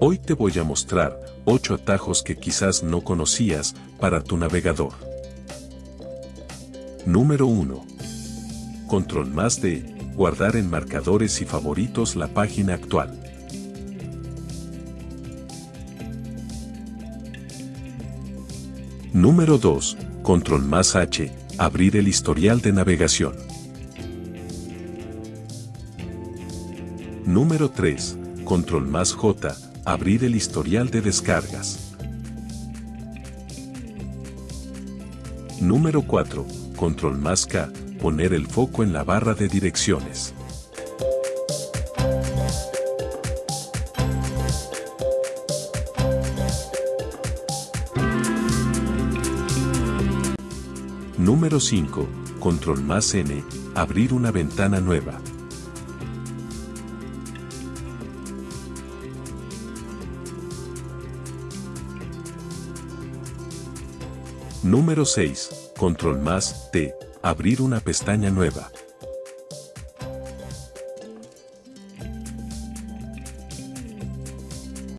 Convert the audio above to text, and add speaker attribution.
Speaker 1: Hoy te voy a mostrar 8 atajos que quizás no conocías para tu navegador. Número 1. Control más de guardar en marcadores y favoritos la página actual. Número 2. Control más H, abrir el historial de navegación. Número 3. Control más J, abrir el historial de descargas. Número 4. Control más K, poner el foco en la barra de direcciones. Número 5. Control más N, abrir una ventana nueva. Número 6. Control más T, abrir una pestaña nueva.